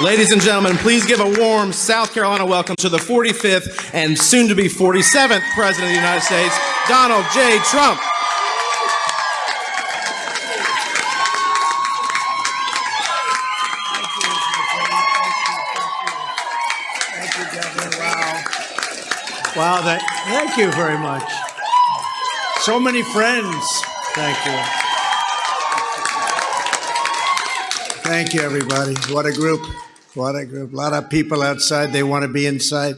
Ladies and gentlemen, please give a warm South Carolina welcome to the 45th and soon to be 47th President of the United States, Donald J. Trump. Thank you, Governor. Wow. Wow, that, thank you very much. So many friends. Thank you. Thank you, everybody. What a group. Group. A lot of people outside, they want to be inside.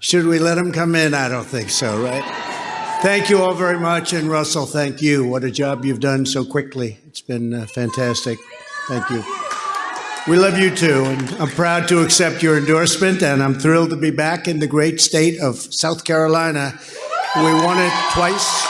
Should we let them come in? I don't think so, right? Thank you all very much. And Russell, thank you. What a job you've done so quickly. It's been uh, fantastic. Thank you. We love you too, and I'm proud to accept your endorsement, and I'm thrilled to be back in the great state of South Carolina. We won it twice.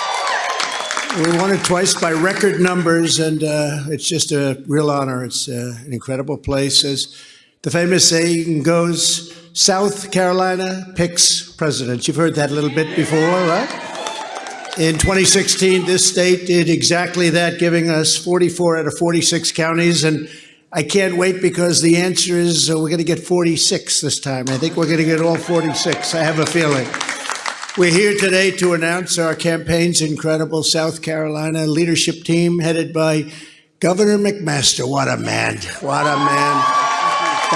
We won it twice by record numbers, and uh, it's just a real honor. It's uh, an incredible place. As the famous saying goes, South Carolina picks presidents. You've heard that a little bit before, right? In 2016, this state did exactly that, giving us 44 out of 46 counties, and I can't wait because the answer is uh, we're going to get 46 this time. I think we're going to get all 46. I have a feeling. We're here today to announce our campaign's incredible South Carolina leadership team headed by Governor McMaster. What a man. What a man.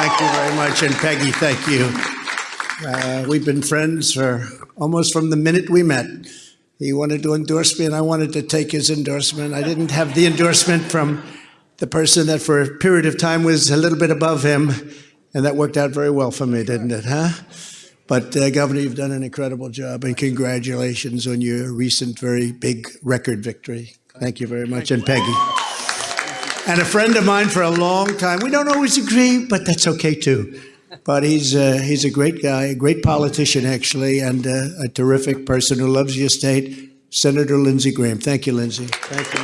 Thank you very much. And Peggy, thank you. Uh, we've been friends for almost from the minute we met. He wanted to endorse me, and I wanted to take his endorsement. I didn't have the endorsement from the person that for a period of time was a little bit above him, and that worked out very well for me, didn't it, huh? But uh, Governor, you've done an incredible job, and congratulations on your recent very big record victory. Thank you very much, and Peggy. And a friend of mine for a long time. We don't always agree, but that's okay too. But he's uh, he's a great guy, a great politician actually, and uh, a terrific person who loves your state. Senator Lindsey Graham. Thank you, Lindsey. Thank you.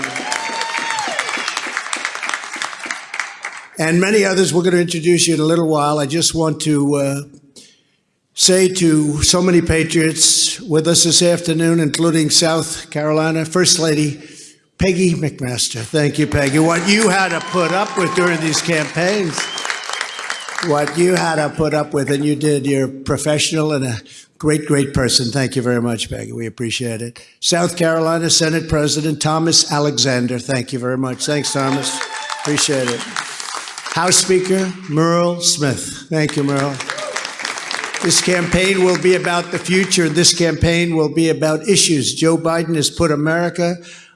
and many others we're going to introduce you in a little while. I just want to uh, say to so many patriots with us this afternoon, including South Carolina First Lady Peggy McMaster. Thank you, Peggy. What you had to put up with during these campaigns, what you had to put up with, and you did. You're professional and a great, great person. Thank you very much, Peggy. We appreciate it. South Carolina Senate President Thomas Alexander. Thank you very much. Thanks, Thomas. Appreciate it. House Speaker Murrell Smith. Thank you, Murrell. This campaign will be about the future. This campaign will be about issues. Joe Biden has put America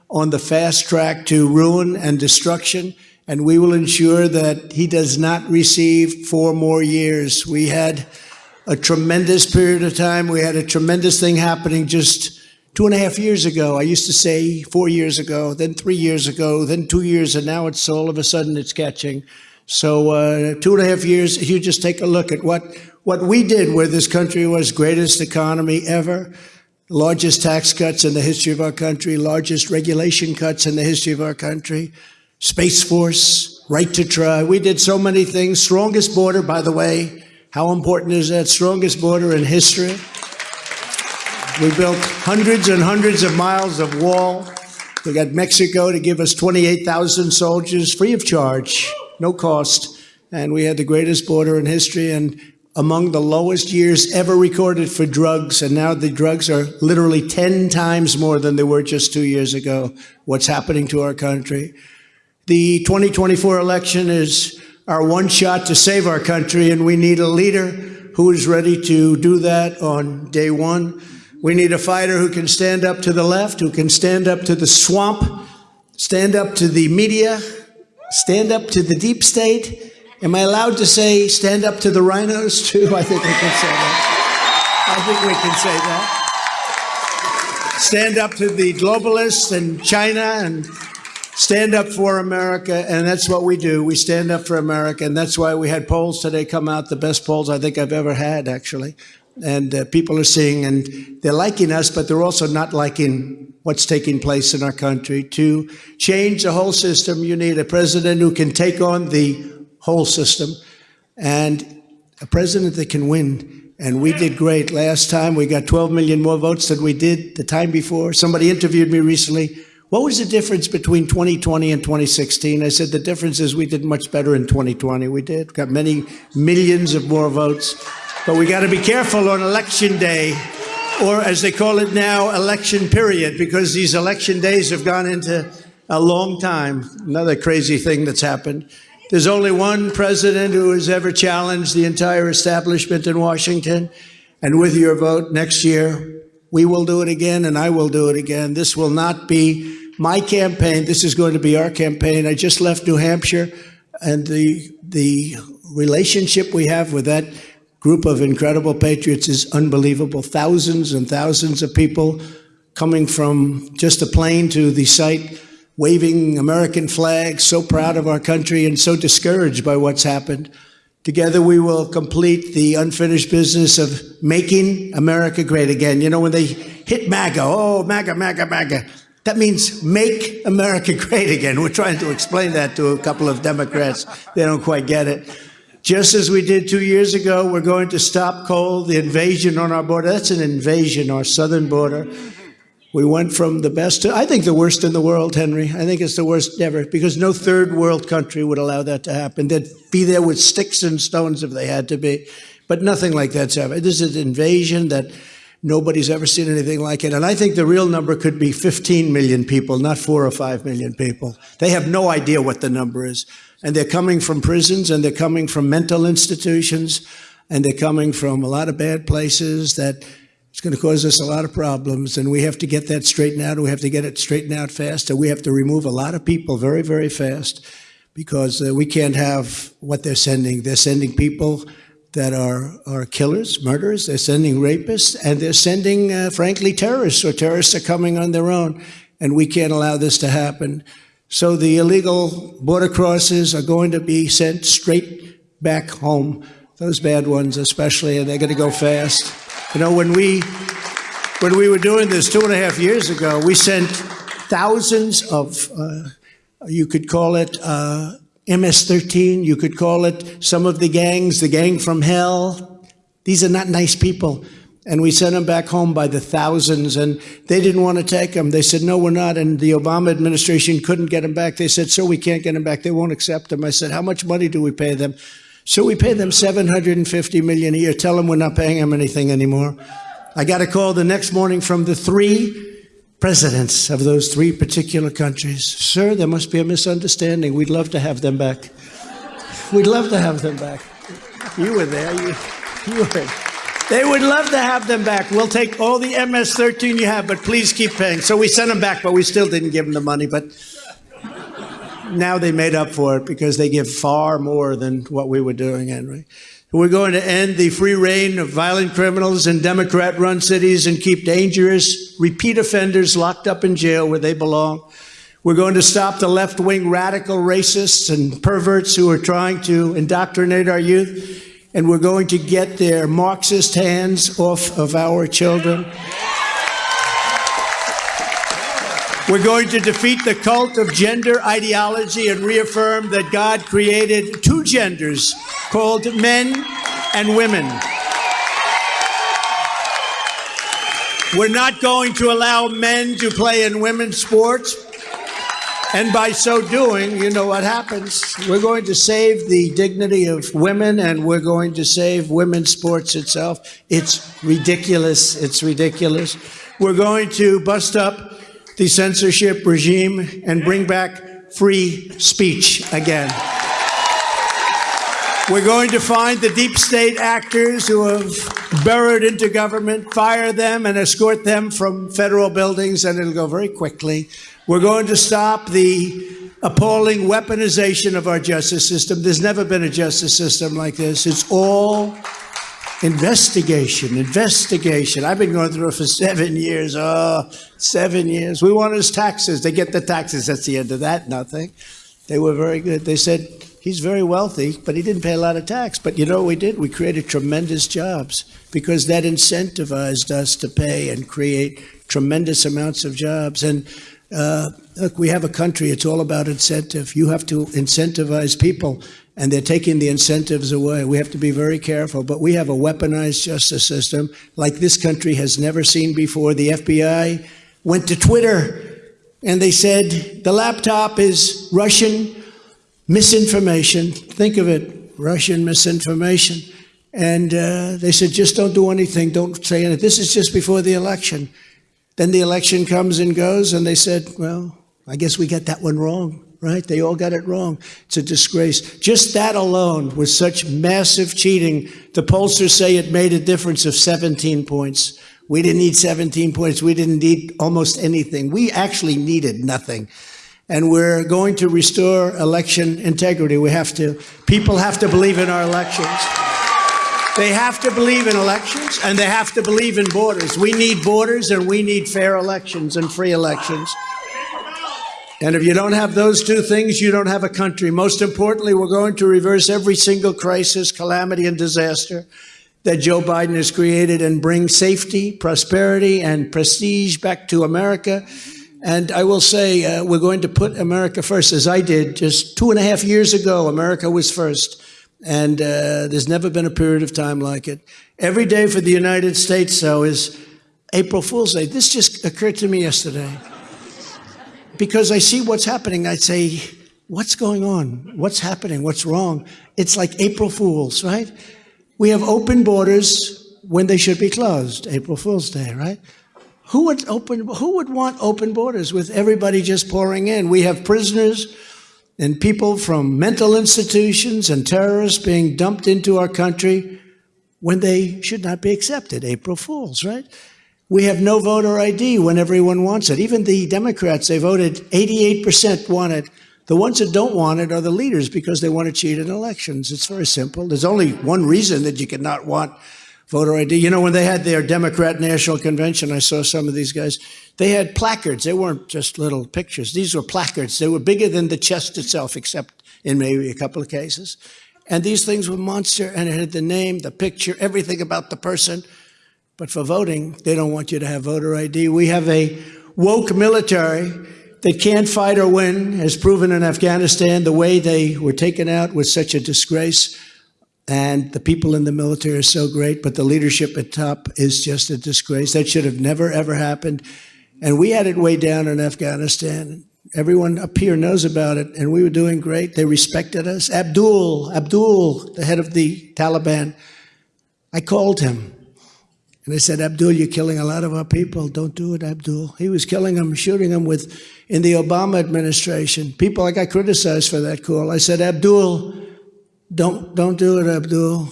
on the fast track to ruin and destruction, and we will ensure that he does not receive four more years. We had a tremendous period of time. We had a tremendous thing happening just two and a half years ago. I used to say four years ago, then three years ago, then two years, and now it's all of a sudden it's catching. So uh, two and a half years, if you just take a look at what, what we did where this country was greatest economy ever, largest tax cuts in the history of our country, largest regulation cuts in the history of our country, Space Force, right to try. We did so many things. Strongest border, by the way. How important is that? Strongest border in history. We built hundreds and hundreds of miles of wall. We got Mexico to give us 28,000 soldiers free of charge no cost. And we had the greatest border in history and among the lowest years ever recorded for drugs. And now the drugs are literally 10 times more than they were just two years ago. What's happening to our country? The 2024 election is our one shot to save our country, and we need a leader who is ready to do that on day one. We need a fighter who can stand up to the left, who can stand up to the swamp, stand up to the media, stand up to the deep state. Am I allowed to say stand up to the RINOs too? I think we can say that. I think we can say that. Stand up to the globalists and China and stand up for America. And that's what we do. We stand up for America. And that's why we had polls today come out, the best polls I think I've ever had, actually. And uh, people are seeing and they're liking us, but they're also not liking what's taking place in our country. To change the whole system, you need a president who can take on the whole system and a president that can win. And we did great. Last time we got 12 million more votes than we did the time before. Somebody interviewed me recently. What was the difference between 2020 and 2016? I said the difference is we did much better in 2020. We did, got many millions of more votes. But we got to be careful on election day, or as they call it now, election period, because these election days have gone into a long time. Another crazy thing that's happened. There's only one president who has ever challenged the entire establishment in Washington. And with your vote next year, we will do it again, and I will do it again. This will not be my campaign. This is going to be our campaign. I just left New Hampshire, and the the relationship we have with that group of incredible patriots is unbelievable. Thousands and thousands of people coming from just a plane to the site, waving American flags, so proud of our country and so discouraged by what's happened. Together, we will complete the unfinished business of making America great again. You know, when they hit MAGA, oh, MAGA, MAGA, MAGA, that means make America great again. We're trying to explain that to a couple of Democrats. They don't quite get it. Just as we did two years ago, we're going to stop coal, the invasion on our border. That's an invasion, our southern border. We went from the best to, I think, the worst in the world, Henry. I think it's the worst ever because no third world country would allow that to happen. They'd be there with sticks and stones if they had to be. But nothing like that's ever. This is an invasion that nobody's ever seen anything like it. And I think the real number could be 15 million people, not four or five million people. They have no idea what the number is. And they're coming from prisons and they're coming from mental institutions and they're coming from a lot of bad places that it's going to cause us a lot of problems, and we have to get that straightened out. We have to get it straightened out fast, and we have to remove a lot of people very, very fast because uh, we can't have what they're sending. They're sending people that are, are killers, murderers, they're sending rapists, and they're sending, uh, frankly, terrorists, or terrorists are coming on their own, and we can't allow this to happen. So the illegal border crosses are going to be sent straight back home, those bad ones especially, and they're going to go fast. You know, when we when we were doing this two and a half years ago, we sent thousands of, uh, you could call it uh, MS-13, you could call it some of the gangs, the gang from hell. These are not nice people. And we sent them back home by the thousands, and they didn't want to take them. They said, no, we're not. And the Obama administration couldn't get them back. They said, so we can't get them back. They won't accept them. I said, how much money do we pay them? So we pay them 750 million a year. Tell them we're not paying them anything anymore. I got a call the next morning from the three presidents of those three particular countries. Sir, there must be a misunderstanding. We'd love to have them back. We'd love to have them back. You were there. You, you were. They would love to have them back. We'll take all the MS-13 you have, but please keep paying. So we sent them back, but we still didn't give them the money. But now they made up for it because they give far more than what we were doing, Henry. We're going to end the free reign of violent criminals in Democrat run cities and keep dangerous repeat offenders locked up in jail where they belong. We're going to stop the left wing radical racists and perverts who are trying to indoctrinate our youth. And we're going to get their Marxist hands off of our children. We're going to defeat the cult of gender ideology and reaffirm that God created two genders called men and women. We're not going to allow men to play in women's sports. And by so doing, you know what happens. We're going to save the dignity of women and we're going to save women's sports itself. It's ridiculous. It's ridiculous. We're going to bust up the censorship regime and bring back free speech again. We're going to find the deep state actors who have burrowed into government, fire them, and escort them from federal buildings, and it'll go very quickly. We're going to stop the appalling weaponization of our justice system. There's never been a justice system like this. It's all Investigation, investigation. I've been going through it for seven years. Oh, seven years. We want his taxes. They get the taxes. That's the end of that. Nothing. They were very good. They said, he's very wealthy, but he didn't pay a lot of tax. But you know what we did? We created tremendous jobs because that incentivized us to pay and create tremendous amounts of jobs. And uh, look, we have a country, it's all about incentive. You have to incentivize people and they're taking the incentives away. We have to be very careful, but we have a weaponized justice system like this country has never seen before. The FBI went to Twitter and they said the laptop is Russian misinformation. Think of it, Russian misinformation. And uh, they said, just don't do anything, don't say anything. This is just before the election. Then the election comes and goes, and they said, well, I guess we got that one wrong, right? They all got it wrong. It's a disgrace. Just that alone was such massive cheating. The pollsters say it made a difference of 17 points. We didn't need 17 points. We didn't need almost anything. We actually needed nothing. And we're going to restore election integrity. We have to, people have to believe in our elections. They have to believe in elections and they have to believe in borders. We need borders and we need fair elections and free elections. And if you don't have those two things, you don't have a country. Most importantly, we're going to reverse every single crisis, calamity, and disaster that Joe Biden has created and bring safety, prosperity, and prestige back to America. And I will say, uh, we're going to put America first, as I did just two and a half years ago. America was first. And uh, there's never been a period of time like it. Every day for the United States, though, is April Fool's Day. This just occurred to me yesterday. Because I see what's happening, I say, what's going on? What's happening? What's wrong? It's like April Fools, right? We have open borders when they should be closed. April Fool's Day, right? Who would open? Who would want open borders with everybody just pouring in? We have prisoners and people from mental institutions and terrorists being dumped into our country when they should not be accepted. April Fools, right? We have no voter ID when everyone wants it. Even the Democrats, they voted 88% want it. The ones that don't want it are the leaders because they want to cheat in elections. It's very simple. There's only one reason that you cannot want voter ID. You know, when they had their Democrat National Convention, I saw some of these guys. They had placards. They weren't just little pictures. These were placards. They were bigger than the chest itself, except in maybe a couple of cases. And these things were monster, and it had the name, the picture, everything about the person. But for voting, they don't want you to have voter ID. We have a woke military that can't fight or win, as proven in Afghanistan. The way they were taken out was such a disgrace. And the people in the military are so great, but the leadership at top is just a disgrace. That should have never, ever happened. And we had it way down in Afghanistan. Everyone up here knows about it, and we were doing great. They respected us. Abdul, Abdul, the head of the Taliban, I called him. And I said, Abdul, you're killing a lot of our people. Don't do it, Abdul. He was killing them, shooting them with, in the Obama administration. People, I got criticized for that call. I said, Abdul, don't, don't do it, Abdul.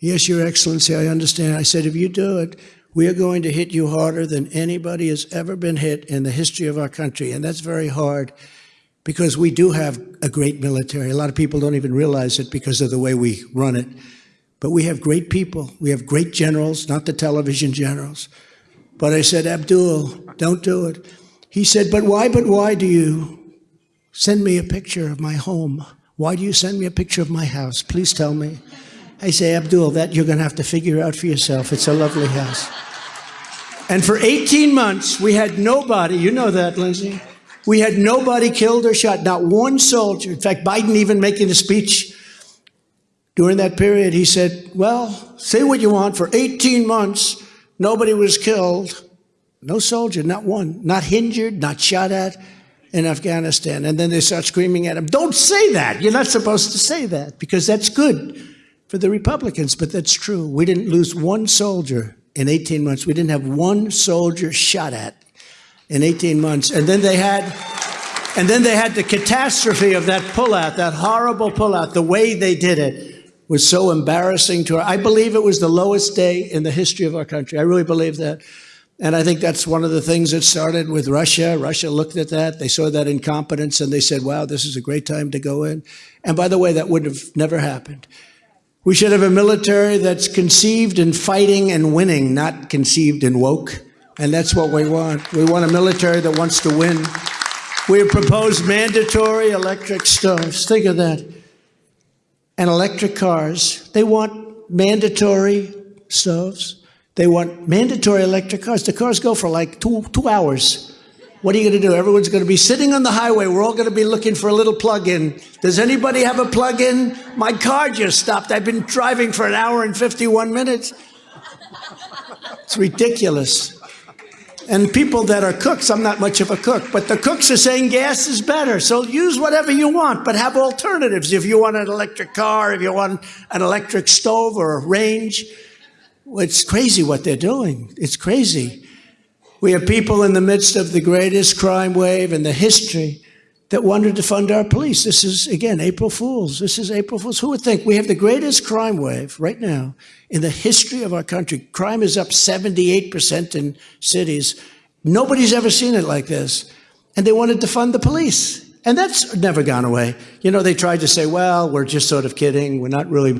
Yes, Your Excellency, I understand. I said, if you do it, we are going to hit you harder than anybody has ever been hit in the history of our country. And that's very hard because we do have a great military. A lot of people don't even realize it because of the way we run it. But we have great people. We have great generals, not the television generals. But I said, Abdul, don't do it. He said, but why, but why do you send me a picture of my home? Why do you send me a picture of my house? Please tell me. I say, Abdul, that you're going to have to figure out for yourself. It's a lovely house. And for 18 months, we had nobody, you know that, Lindsey. We had nobody killed or shot, not one soldier. In fact, Biden even making a speech during that period, he said, well, say what you want. For 18 months, nobody was killed. No soldier, not one, not injured, not shot at in Afghanistan. And then they start screaming at him, don't say that. You're not supposed to say that because that's good for the Republicans, but that's true. We didn't lose one soldier in 18 months. We didn't have one soldier shot at in 18 months. And then they had, and then they had the catastrophe of that pullout, that horrible pullout. The way they did it was so embarrassing to her. I believe it was the lowest day in the history of our country. I really believe that. And I think that's one of the things that started with Russia. Russia looked at that. They saw that incompetence and they said, wow, this is a great time to go in. And by the way, that would have never happened. We should have a military that's conceived in fighting and winning, not conceived in woke. And that's what we want. We want a military that wants to win. We have proposed mandatory electric stoves. Think of that. And electric cars. They want mandatory stoves. They want mandatory electric cars. The cars go for like two, two hours. What are you going to do? Everyone's going to be sitting on the highway. We're all going to be looking for a little plug-in. Does anybody have a plug-in? My car just stopped. I've been driving for an hour and 51 minutes. It's ridiculous. And people that are cooks, I'm not much of a cook, but the cooks are saying gas is better. So use whatever you want, but have alternatives. If you want an electric car, if you want an electric stove or a range, it's crazy what they're doing. It's crazy. We have people in the midst of the greatest crime wave in the history that wanted to fund our police. This is, again, April Fools. This is April Fools. Who would think? We have the greatest crime wave right now in the history of our country. Crime is up 78% in cities. Nobody's ever seen it like this. And they wanted to fund the police. And that's never gone away. You know, they tried to say, well, we're just sort of kidding. We're not really.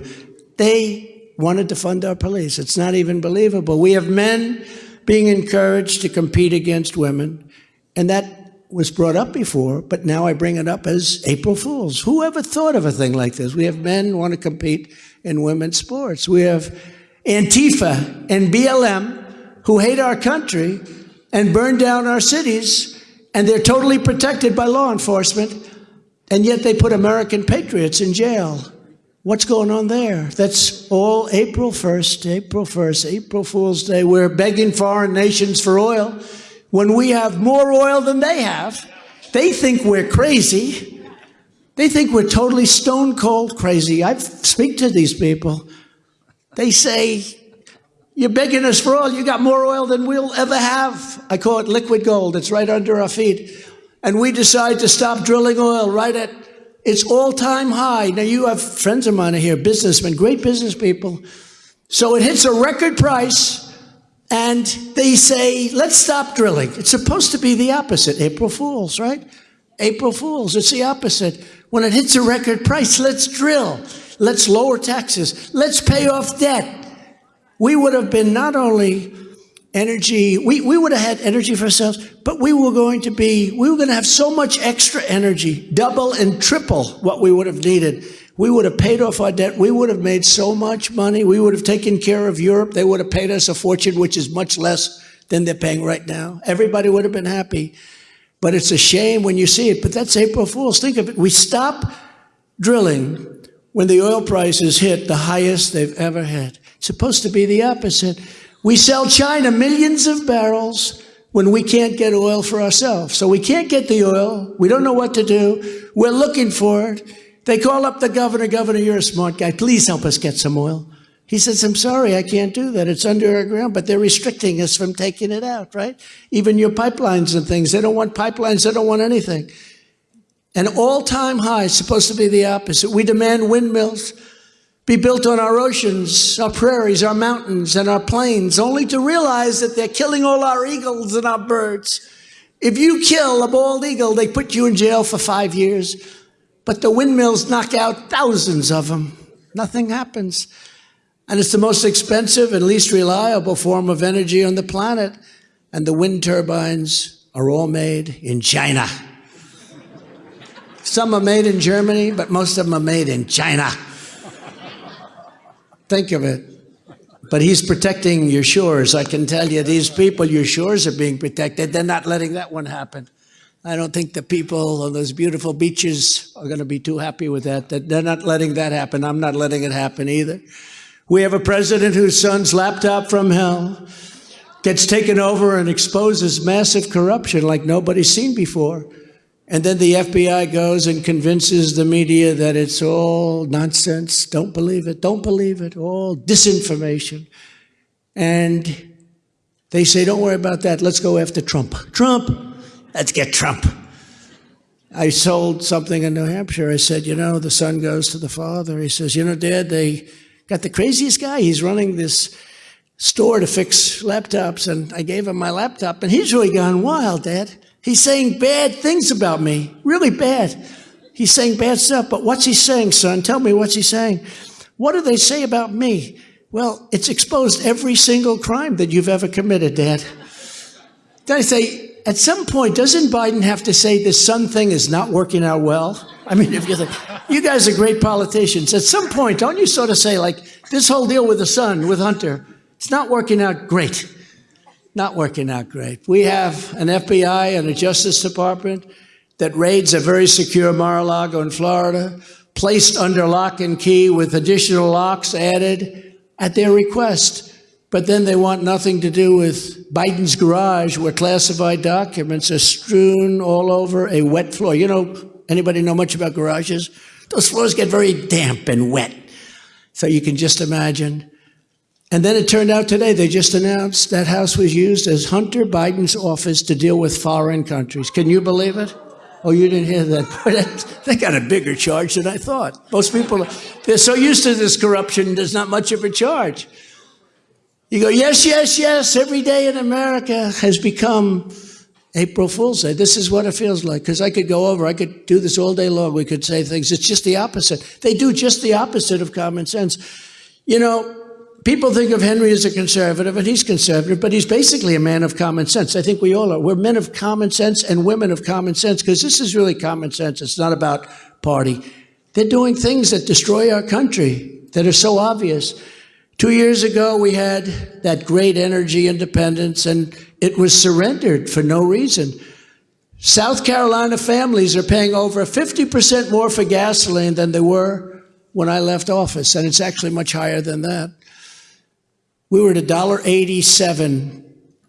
They wanted to fund our police. It's not even believable. We have men being encouraged to compete against women. And that was brought up before, but now I bring it up as April Fools. Who ever thought of a thing like this? We have men want to compete in women's sports. We have Antifa and BLM who hate our country and burn down our cities, and they're totally protected by law enforcement, and yet they put American patriots in jail. What's going on there? That's all April 1st, April 1st, April Fool's Day. We're begging foreign nations for oil when we have more oil than they have. They think we're crazy. They think we're totally stone cold crazy. I speak to these people. They say, You're begging us for oil. You got more oil than we'll ever have. I call it liquid gold. It's right under our feet. And we decide to stop drilling oil right at its all time high. Now, you have friends of mine here, businessmen, great business people. So it hits a record price and they say, let's stop drilling. It's supposed to be the opposite. April Fools, right? April Fools. It's the opposite. When it hits a record price, let's drill. Let's lower taxes. Let's pay off debt. We would have been not only energy, we, we would have had energy for ourselves, but we were going to be, we were going to have so much extra energy, double and triple what we would have needed we would have paid off our debt. We would have made so much money. We would have taken care of Europe. They would have paid us a fortune, which is much less than they're paying right now. Everybody would have been happy. But it's a shame when you see it. But that's April Fool's. Think of it. We stop drilling when the oil prices hit the highest they've ever had. It's supposed to be the opposite. We sell China millions of barrels when we can't get oil for ourselves. So we can't get the oil. We don't know what to do. We're looking for it. They call up the governor, Governor, you're a smart guy. Please help us get some oil. He says, I'm sorry, I can't do that. It's under our ground, but they're restricting us from taking it out, right? Even your pipelines and things. They don't want pipelines. They don't want anything. An all-time high is supposed to be the opposite. We demand windmills be built on our oceans, our prairies, our mountains, and our plains, only to realize that they're killing all our eagles and our birds. If you kill a bald eagle, they put you in jail for five years. But the windmills knock out thousands of them. Nothing happens. And it's the most expensive and least reliable form of energy on the planet. And the wind turbines are all made in China. Some are made in Germany, but most of them are made in China. Think of it. But he's protecting your shores. I can tell you, these people, your shores are being protected. They're not letting that one happen. I don't think the people on those beautiful beaches are going to be too happy with that. That they're not letting that happen. I'm not letting it happen either. We have a president whose son's laptop from hell gets taken over and exposes massive corruption like nobody's seen before. And then the FBI goes and convinces the media that it's all nonsense. Don't believe it. Don't believe it. All disinformation. And they say, don't worry about that. Let's go after Trump. Trump. Let's get Trump. I sold something in New Hampshire. I said, you know, the son goes to the father. He says, you know, Dad, they got the craziest guy. He's running this store to fix laptops. And I gave him my laptop. And he's really gone wild, Dad. He's saying bad things about me, really bad. He's saying bad stuff. But what's he saying, son? Tell me what's he saying. What do they say about me? Well, it's exposed every single crime that you've ever committed, Dad. Then I say, at some point, doesn't Biden have to say this son thing is not working out well? I mean, if you think, you guys are great politicians. At some point, don't you sort of say, like, this whole deal with the son, with Hunter, it's not working out great. Not working out great. We have an FBI and a Justice Department that raids a very secure Mar-a-Lago in Florida, placed under lock and key with additional locks added at their request. But then they want nothing to do with Biden's garage where classified documents are strewn all over a wet floor. You know, anybody know much about garages? Those floors get very damp and wet. So you can just imagine. And then it turned out today, they just announced that house was used as Hunter Biden's office to deal with foreign countries. Can you believe it? Oh, you didn't hear that? they got a bigger charge than I thought. Most people, they're so used to this corruption, there's not much of a charge. You go, yes, yes, yes, every day in America has become April Fool's Day. This is what it feels like. Because I could go over, I could do this all day long. We could say things. It's just the opposite. They do just the opposite of common sense. You know, people think of Henry as a conservative, and he's conservative, but he's basically a man of common sense. I think we all are. We're men of common sense and women of common sense because this is really common sense. It's not about party. They're doing things that destroy our country that are so obvious. Two years ago, we had that great energy independence, and it was surrendered for no reason. South Carolina families are paying over 50% more for gasoline than they were when I left office, and it's actually much higher than that. We were at $1.87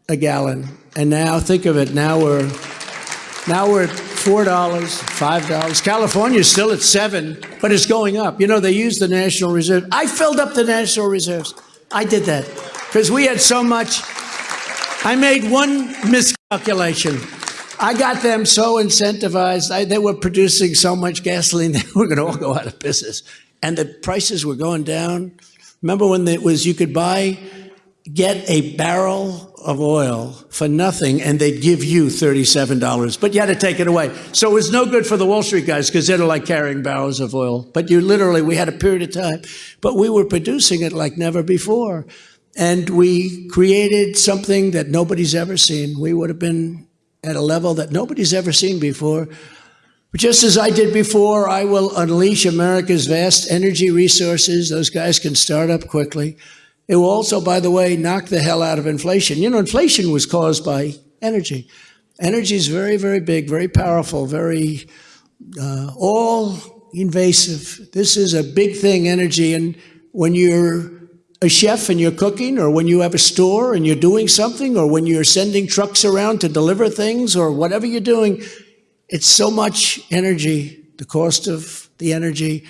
a gallon, and now think of it, now we're now we're at $4, $5. California is still at 7, but it's going up. You know, they use the National Reserve. I filled up the National Reserves. I did that because we had so much. I made one miscalculation. I got them so incentivized. I, they were producing so much gasoline, they were going to all go out of business. And the prices were going down. Remember when it was you could buy get a barrel of oil for nothing and they'd give you $37, but you had to take it away. So it was no good for the Wall Street guys because they're like carrying barrels of oil. But you literally, we had a period of time, but we were producing it like never before. And we created something that nobody's ever seen. We would have been at a level that nobody's ever seen before. Just as I did before, I will unleash America's vast energy resources. Those guys can start up quickly. It will also, by the way, knock the hell out of inflation. You know, inflation was caused by energy. Energy is very, very big, very powerful, very uh, all invasive. This is a big thing, energy. And when you're a chef and you're cooking, or when you have a store and you're doing something, or when you're sending trucks around to deliver things, or whatever you're doing, it's so much energy, the cost of the energy.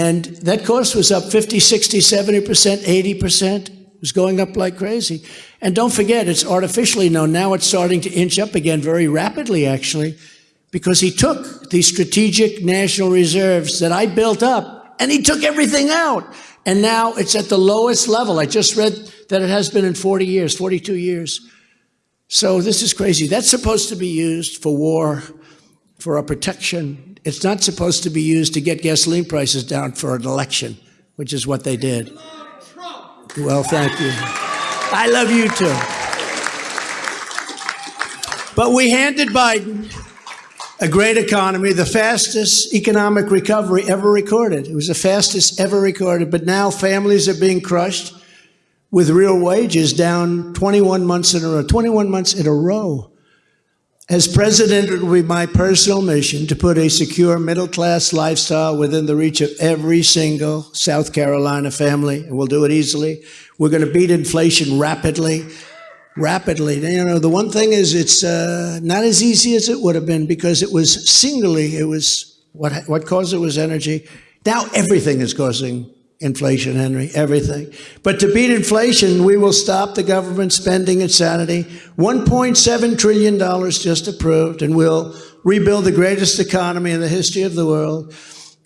And that cost was up 50, 60, 70%, 80%. It was going up like crazy. And don't forget, it's artificially known. Now it's starting to inch up again very rapidly, actually, because he took these strategic national reserves that I built up and he took everything out. And now it's at the lowest level. I just read that it has been in 40 years, 42 years. So this is crazy. That's supposed to be used for war, for our protection, it's not supposed to be used to get gasoline prices down for an election, which is what they did. Well, thank you. I love you too. But we handed Biden a great economy, the fastest economic recovery ever recorded. It was the fastest ever recorded, but now families are being crushed with real wages down 21 months in a row, 21 months in a row. As president, it will be my personal mission to put a secure middle class lifestyle within the reach of every single South Carolina family, and we'll do it easily. We're going to beat inflation rapidly, rapidly. You know, the one thing is it's uh, not as easy as it would have been because it was singly, it was what, what caused it was energy. Now everything is causing inflation, Henry, everything. But to beat inflation, we will stop the government spending insanity. $1.7 trillion just approved, and we'll rebuild the greatest economy in the history of the world.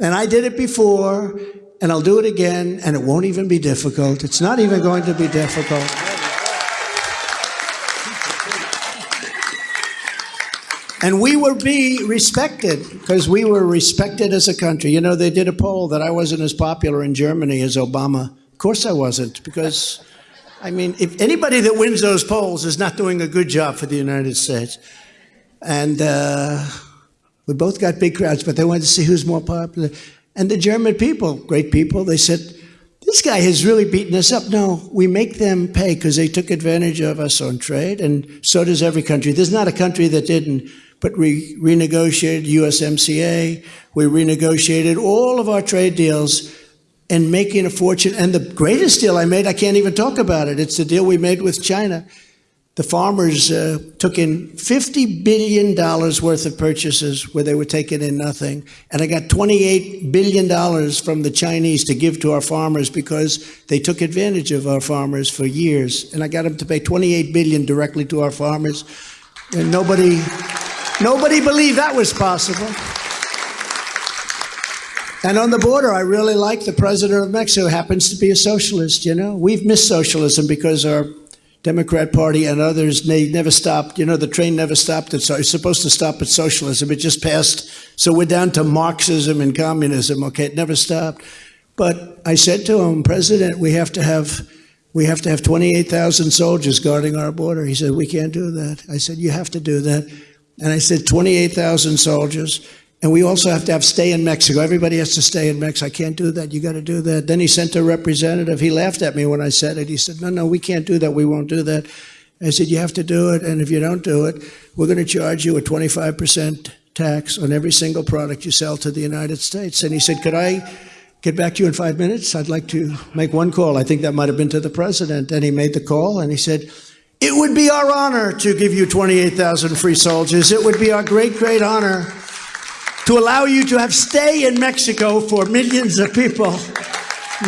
And I did it before, and I'll do it again, and it won't even be difficult. It's not even going to be difficult. And we will be respected because we were respected as a country. You know, they did a poll that I wasn't as popular in Germany as Obama. Of course I wasn't because, I mean, if anybody that wins those polls is not doing a good job for the United States. And uh, we both got big crowds, but they wanted to see who's more popular. And the German people, great people, they said, this guy has really beaten us up. No, we make them pay because they took advantage of us on trade, and so does every country. There's not a country that didn't but we renegotiated USMCA. We renegotiated all of our trade deals and making a fortune. And the greatest deal I made, I can't even talk about it. It's the deal we made with China. The farmers uh, took in $50 billion worth of purchases where they were taking in nothing. And I got $28 billion from the Chinese to give to our farmers because they took advantage of our farmers for years. And I got them to pay $28 billion directly to our farmers. And nobody, nobody believed that was possible. And on the border, I really like the president of Mexico, happens to be a socialist, you know. We've missed socialism because our Democrat Party and others, they never stopped. You know, the train never stopped. It's, it's supposed to stop at socialism. It just passed. So we're down to Marxism and communism. Okay, it never stopped. But I said to him, President, we have to have we have to have 28,000 soldiers guarding our border. He said, we can't do that. I said, you have to do that. And I said, 28,000 soldiers. And we also have to have stay in Mexico. Everybody has to stay in Mexico. I can't do that. You got to do that. Then he sent a representative. He laughed at me when I said it. He said, no, no, we can't do that. We won't do that. I said, you have to do it. And if you don't do it, we're going to charge you a 25% tax on every single product you sell to the United States. And he said, could I get back to you in five minutes? I'd like to make one call. I think that might have been to the president. And he made the call and he said, it would be our honor to give you 28,000 free soldiers. It would be our great, great honor to allow you to have stay in Mexico for millions of people.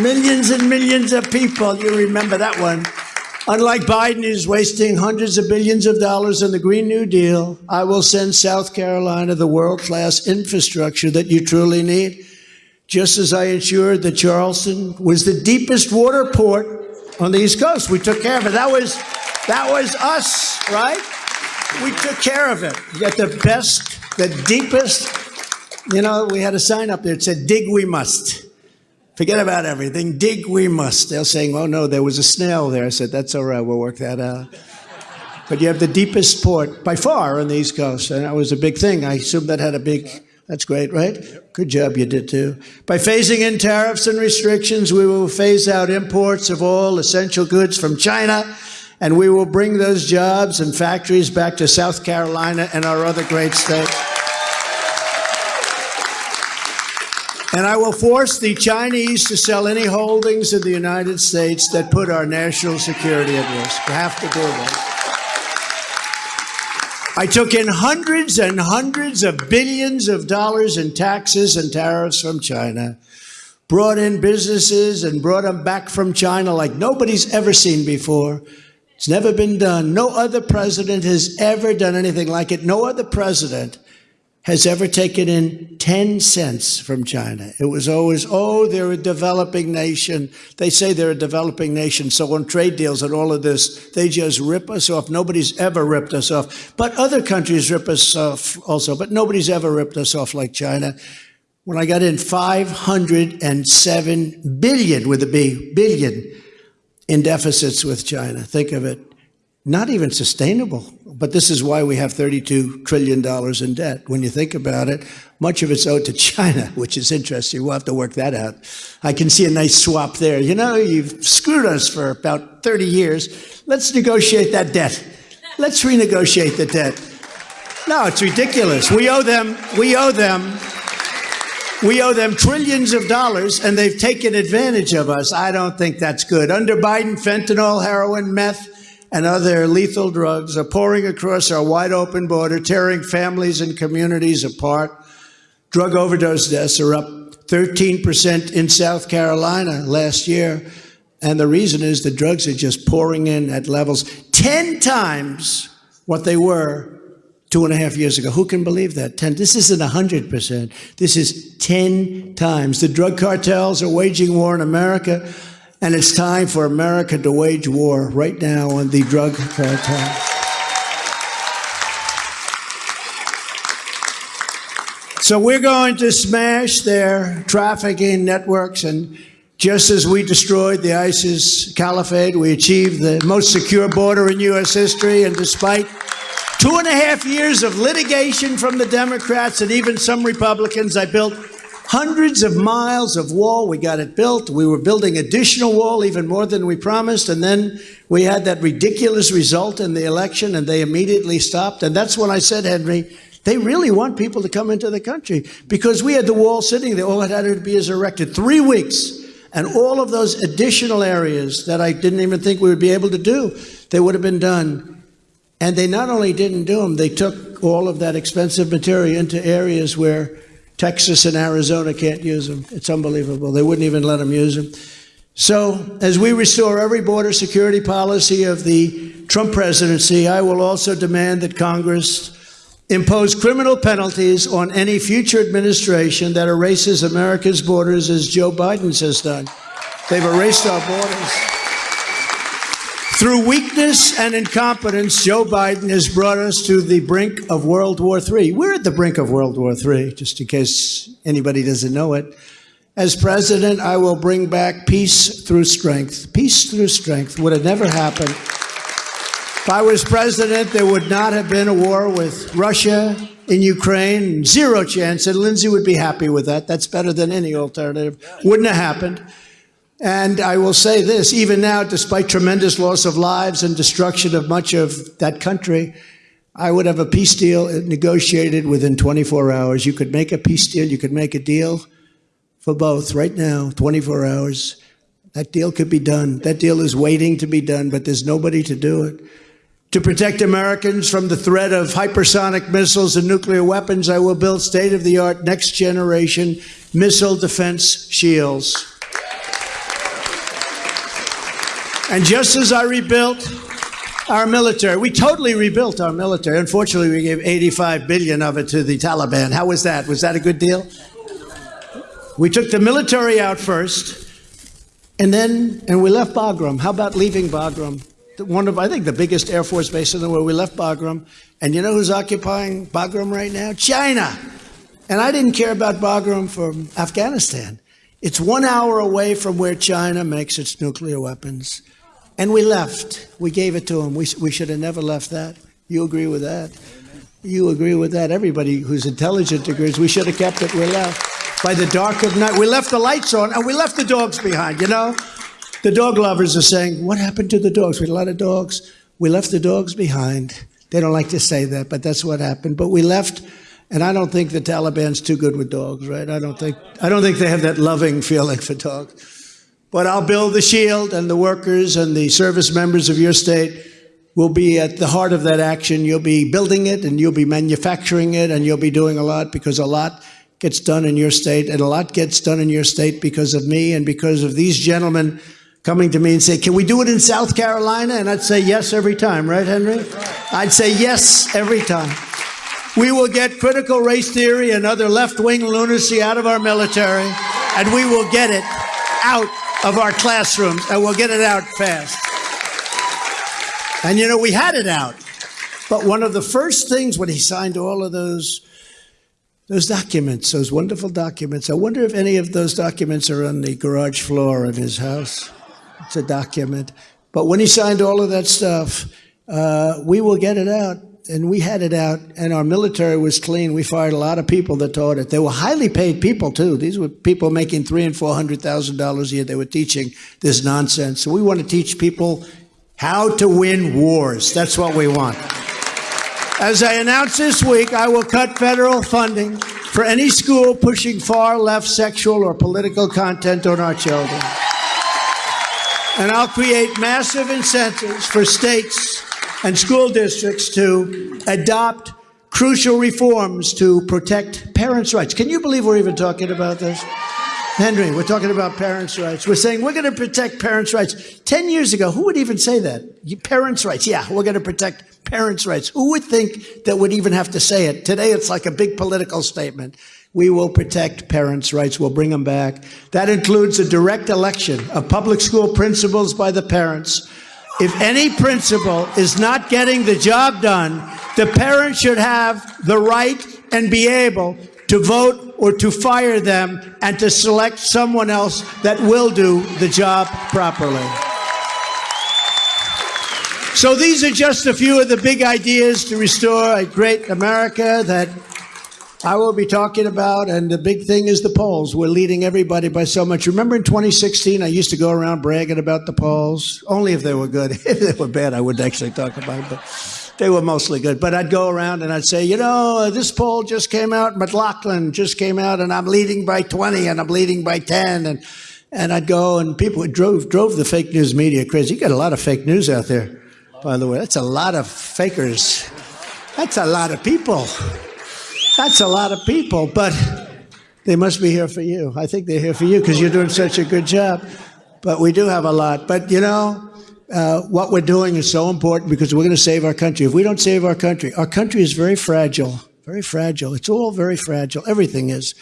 Millions and millions of people. You remember that one. Unlike Biden, who's wasting hundreds of billions of dollars on the Green New Deal, I will send South Carolina the world class infrastructure that you truly need. Just as I ensured that Charleston was the deepest water port on the East Coast. We took care of it. That was, that was us, right? We took care of it. You got the best, the deepest you know, we had a sign up there that said, dig we must. Forget about everything. Dig we must. They're saying, oh no, there was a snail there. I said, that's all right, we'll work that out. But you have the deepest port by far on the East Coast, and that was a big thing. I assume that had a big, that's great, right? Good job, you did too. By phasing in tariffs and restrictions, we will phase out imports of all essential goods from China, and we will bring those jobs and factories back to South Carolina and our other great states. And I will force the Chinese to sell any holdings in the United States that put our national security at risk. We have to do that. I took in hundreds and hundreds of billions of dollars in taxes and tariffs from China, brought in businesses and brought them back from China like nobody's ever seen before. It's never been done. No other president has ever done anything like it. No other president has ever taken in 10 cents from China. It was always, oh, they're a developing nation. They say they're a developing nation. So on trade deals and all of this, they just rip us off. Nobody's ever ripped us off. But other countries rip us off also, but nobody's ever ripped us off like China. When I got in 507 billion with a B, billion in deficits with China. Think of it not even sustainable. But this is why we have $32 trillion in debt. When you think about it, much of it's owed to China, which is interesting. We'll have to work that out. I can see a nice swap there. You know, you've screwed us for about 30 years. Let's negotiate that debt. Let's renegotiate the debt. No, it's ridiculous. We owe them, we owe them, we owe them trillions of dollars and they've taken advantage of us. I don't think that's good. Under Biden, fentanyl, heroin, meth, and other lethal drugs are pouring across our wide open border, tearing families and communities apart. Drug overdose deaths are up 13% in South Carolina last year. And the reason is the drugs are just pouring in at levels 10 times what they were two and a half years ago. Who can believe that? 10. This isn't 100%. This is 10 times. The drug cartels are waging war in America. And it's time for America to wage war right now on the drug cartel. So we're going to smash their trafficking networks and just as we destroyed the ISIS caliphate, we achieved the most secure border in U.S. history. And despite two and a half years of litigation from the Democrats and even some Republicans, I built hundreds of miles of wall. We got it built. We were building additional wall, even more than we promised. And then we had that ridiculous result in the election, and they immediately stopped. And that's when I said, Henry, they really want people to come into the country because we had the wall sitting there. All it had to be is erected. Three weeks. And all of those additional areas that I didn't even think we would be able to do, they would have been done. And they not only didn't do them, they took all of that expensive material into areas where Texas and Arizona can't use them. It's unbelievable. They wouldn't even let them use them. So, as we restore every border security policy of the Trump presidency, I will also demand that Congress impose criminal penalties on any future administration that erases America's borders as Joe Biden has done. They've erased our borders. Through weakness and incompetence, Joe Biden has brought us to the brink of World War III. We're at the brink of World War III, just in case anybody doesn't know it. As president, I will bring back peace through strength. Peace through strength would have never happened if I was president, there would not have been a war with Russia in Ukraine. Zero chance. And Lindsey would be happy with that. That's better than any alternative. Wouldn't have happened. And I will say this even now, despite tremendous loss of lives and destruction of much of that country, I would have a peace deal negotiated within 24 hours. You could make a peace deal, you could make a deal for both right now, 24 hours. That deal could be done. That deal is waiting to be done, but there's nobody to do it. To protect Americans from the threat of hypersonic missiles and nuclear weapons, I will build state of the art next generation missile defense shields. And just as I rebuilt our military, we totally rebuilt our military. Unfortunately, we gave 85 billion of it to the Taliban. How was that? Was that a good deal? We took the military out first, and then, and we left Bagram. How about leaving Bagram? one of, I think, the biggest Air Force base in the world. We left Bagram. And you know who's occupying Bagram right now? China. And I didn't care about Bagram from Afghanistan. It's one hour away from where China makes its nuclear weapons. And we left. We gave it to them. We, we should have never left that. You agree with that? You agree with that? Everybody who's intelligent agrees. We should have kept it. We left. By the dark of night, we left the lights on and we left the dogs behind, you know? The dog lovers are saying, What happened to the dogs? We had a lot of dogs. We left the dogs behind. They don't like to say that, but that's what happened. But we left, and I don't think the Taliban's too good with dogs, right? I don't think I don't think they have that loving feeling for dogs. But I'll build the shield, and the workers and the service members of your state will be at the heart of that action. You'll be building it, and you'll be manufacturing it, and you'll be doing a lot because a lot gets done in your state, and a lot gets done in your state because of me and because of these gentlemen coming to me and say, Can we do it in South Carolina? And I'd say yes every time, right, Henry? I'd say yes every time. We will get critical race theory and other left wing lunacy out of our military, and we will get it out of our classrooms, and we'll get it out fast. And you know, we had it out. But one of the first things when he signed all of those those documents, those wonderful documents. I wonder if any of those documents are on the garage floor of his house. It's a document. But when he signed all of that stuff, uh, we will get it out. And we had it out, and our military was clean. We fired a lot of people that taught it. They were highly paid people too. These were people making three and four hundred thousand dollars a year. They were teaching this nonsense. So we want to teach people how to win wars. That's what we want. As I announced this week, I will cut federal funding for any school pushing far left sexual or political content on our children. And I'll create massive incentives for states and school districts to adopt crucial reforms to protect parents' rights. Can you believe we're even talking about this? Henry, we're talking about parents' rights. We're saying we're going to protect parents' rights. Ten years ago, who would even say that? Parents' rights. Yeah, we're going to protect parents' rights. Who would think that would even have to say it? Today, it's like a big political statement. We will protect parents' rights. We'll bring them back. That includes a direct election of public school principals by the parents. If any principal is not getting the job done, the parent should have the right and be able to vote or to fire them and to select someone else that will do the job properly. So these are just a few of the big ideas to restore a great America that I will be talking about, and the big thing is the polls. We're leading everybody by so much. Remember in 2016, I used to go around bragging about the polls, only if they were good. if they were bad, I wouldn't actually talk about them, but they were mostly good. But I'd go around and I'd say, you know, uh, this poll just came out, McLaughlin just came out, and I'm leading by 20, and I'm leading by 10, and And I'd go, and people drove drove the fake news media crazy. You got a lot of fake news out there, by the way. That's a lot of fakers. That's a lot of people. That's a lot of people. But they must be here for you. I think they're here for you because you're doing such a good job. But we do have a lot. But you know, uh, what we're doing is so important because we're going to save our country. If we don't save our country, our country is very fragile, very fragile. It's all very fragile. Everything is.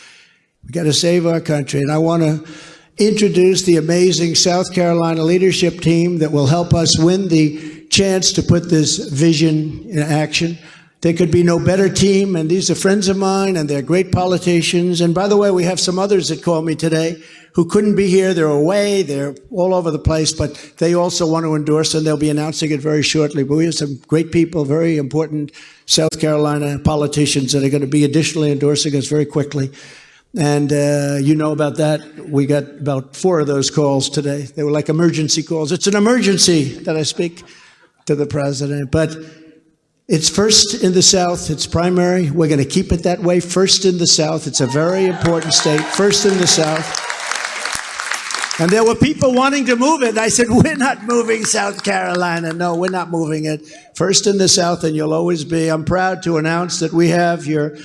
We got to save our country. And I want to introduce the amazing South Carolina leadership team that will help us win the chance to put this vision in action. There could be no better team, and these are friends of mine, and they're great politicians. And by the way, we have some others that called me today who couldn't be here. They're away, they're all over the place, but they also want to endorse, and they'll be announcing it very shortly. But we have some great people, very important South Carolina politicians that are going to be additionally endorsing us very quickly. And uh, you know about that. We got about four of those calls today. They were like emergency calls. It's an emergency that I speak to the president. But it's first in the South. It's primary. We're going to keep it that way. First in the South. It's a very important state. First in the South. And there were people wanting to move it. I said, We're not moving South Carolina. No, we're not moving it. First in the South, and you'll always be. I'm proud to announce that we have your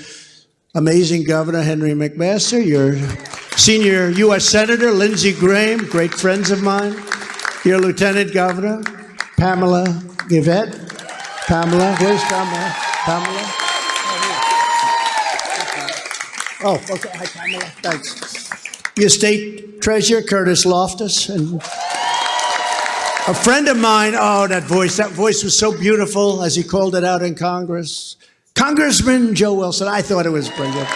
amazing governor, Henry McMaster, your senior U.S. Senator, Lindsey Graham, great friends of mine, your lieutenant governor, Pamela Evette. Pamela, where's Pamela? Pamela? Oh, okay. Hi, Pamela. Thanks. Your state treasurer, Curtis Loftis, and a friend of mine. Oh, that voice. That voice was so beautiful as he called it out in Congress. Congressman Joe Wilson. I thought it was brilliant.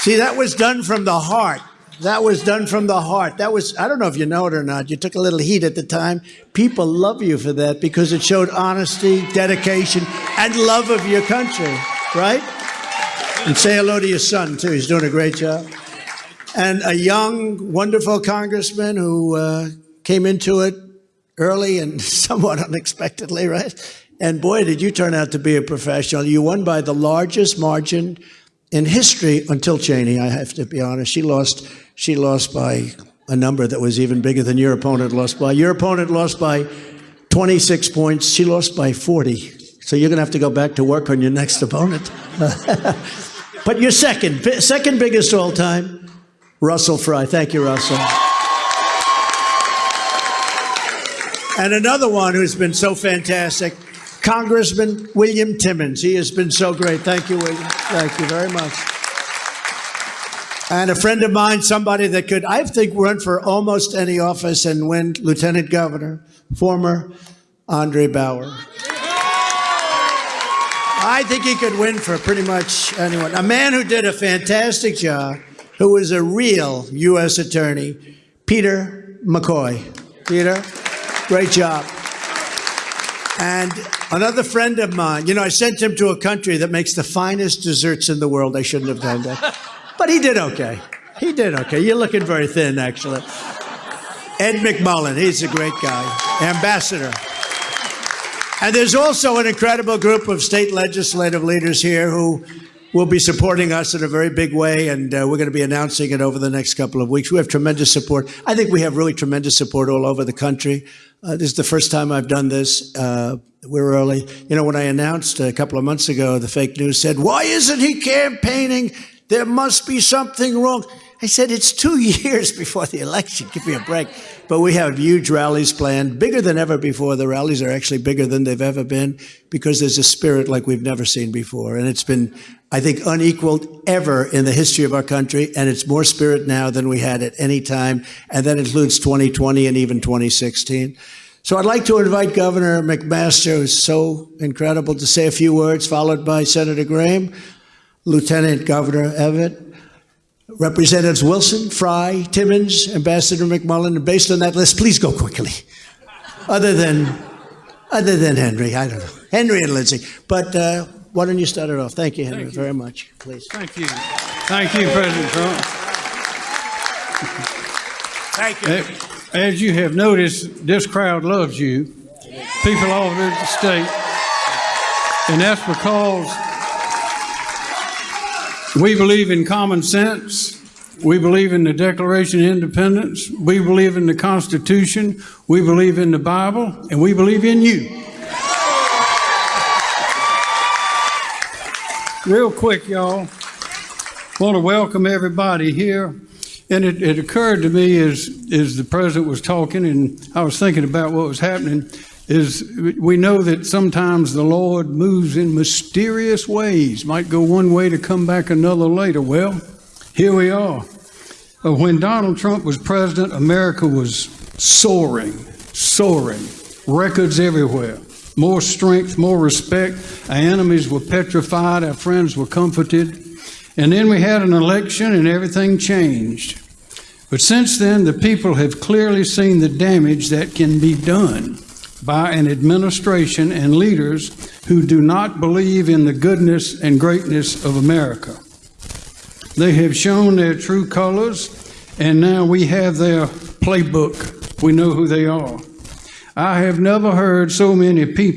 See, that was done from the heart. That was done from the heart. That was, I don't know if you know it or not. You took a little heat at the time. People love you for that because it showed honesty, dedication, and love of your country, right? And say hello to your son, too. He's doing a great job. And a young, wonderful congressman who uh, came into it early and somewhat unexpectedly, right? And boy, did you turn out to be a professional. You won by the largest margin in history until Cheney, I have to be honest. She lost she lost by a number that was even bigger than your opponent lost by. Your opponent lost by 26 points. She lost by 40. So you're going to have to go back to work on your next opponent. but your second, second biggest all time, Russell Fry. Thank you, Russell. And another one who's been so fantastic, Congressman William Timmons. He has been so great. Thank you, William. Thank you very much. And a friend of mine, somebody that could, I think, run for almost any office and win lieutenant governor, former Andre Bauer. I think he could win for pretty much anyone. A man who did a fantastic job, who was a real U.S. attorney, Peter McCoy. Peter, great job. And another friend of mine, you know, I sent him to a country that makes the finest desserts in the world. I shouldn't have done that. But he did okay. He did okay. You're looking very thin, actually. Ed McMullen, he's a great guy, ambassador. And there's also an incredible group of state legislative leaders here who will be supporting us in a very big way, and uh, we're going to be announcing it over the next couple of weeks. We have tremendous support. I think we have really tremendous support all over the country. Uh, this is the first time I've done this. Uh, we're early. You know, when I announced a couple of months ago, the fake news said, Why isn't he campaigning? There must be something wrong. I said, it's two years before the election. Give me a break. But we have huge rallies planned, bigger than ever before. The rallies are actually bigger than they've ever been because there's a spirit like we've never seen before. And it's been, I think, unequaled ever in the history of our country. And it's more spirit now than we had at any time. And that includes 2020 and even 2016. So I'd like to invite Governor McMaster, who's so incredible, to say a few words, followed by Senator Graham. Lieutenant Governor Evette, Representatives Wilson, Fry, Timmons, Ambassador McMullen, and based on that list, please go quickly. Other than, other than Henry, I don't know, Henry and Lindsey. But uh, why don't you start it off? Thank you, Henry, Thank you. very much, please. Thank you. Thank you, President Trump. Thank you. As you have noticed, this crowd loves you, people all over the state. And that's because we believe in common sense We believe in the Declaration of Independence. We believe in the Constitution. We believe in the Bible. And we believe in you. Real quick, y'all. Want to welcome everybody here. And it, it occurred to me as, as the president was talking and I was thinking about what was happening is we know that sometimes the Lord moves in mysterious ways, might go one way to come back another later. Well, here we are. Uh, When Donald Trump was president, America was soaring, soaring, records everywhere. More strength, more respect. Our enemies were petrified, our friends were comforted. And then we had an election and everything changed. But since then, the people have clearly seen the damage that can be done by an administration and leaders who do not believe in the goodness and greatness of America. They have shown their true colors, and now we have their playbook. We know who they are. I have never heard so many people.